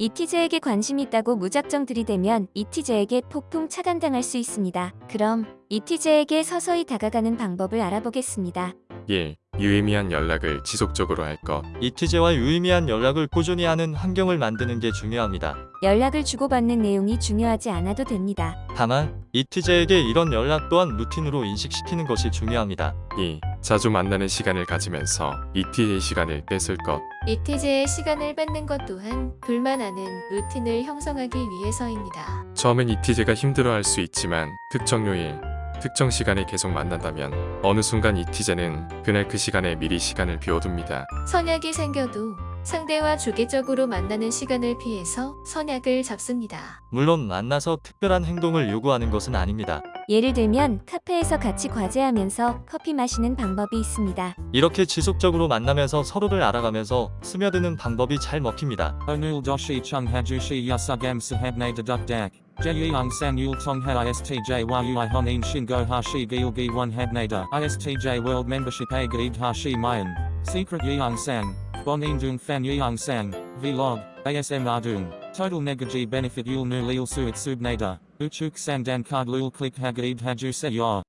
이티제에게 관심이 있다고 무작정 들이대면 이티제에게 폭풍 차단당할 수 있습니다. 그럼 이티제에게 서서히 다가가는 방법을 알아보겠습니다. 1. 유의미한 연락을 지속적으로 할 것. 이티제와 유의미한 연락을 꾸준히 하는 환경을 만드는 게 중요합니다. 연락을 주고받는 내용이 중요하지 않아도 됩니다. 다만 이티제에게 이런 연락 또한 루틴으로 인식시키는 것이 중요합니다. 2. 자주 만나는 시간을 가지면서 ETJ 시간을 뺏을 것. 이티제의 시간을 뺏는 것 또한 불만하는 루틴을 형성하기 위해서입니다. 처음엔 ETJ가 힘들어할 수 있지만 특정 요일, 특정 시간에 계속 만난다면 어느 순간 ETJ는 그날 그 시간에 미리 시간을 비워둡니다. 선약이 생겨도 상대와 주기적으로 만나는 시간을 피해서 선약을 잡습니다. 물론 만나서 특별한 행동을 요구하는 것은 아닙니다. 예를 들면 카페에서 같이 과제하면서 커피 마시는 방법이 있습니다. 이렇게 지속적으로 만나면서 서로를 알아가면서 스며드는 방법이 잘 먹힙니다. Doshi chung hajushi yasugam sahabne deduk dak. Jeyang sang yul tong ha istj yui honin shingo hashi gilgi one habnada. Istj world membership a gaid hashi mayan. Secret yeong sang. Bonin dung fan yeong sang. Vlog. ASM ardung. Total negaji benefit yul nu lil suit subnada. Uchuk sang dan card lul click hagaid haju se.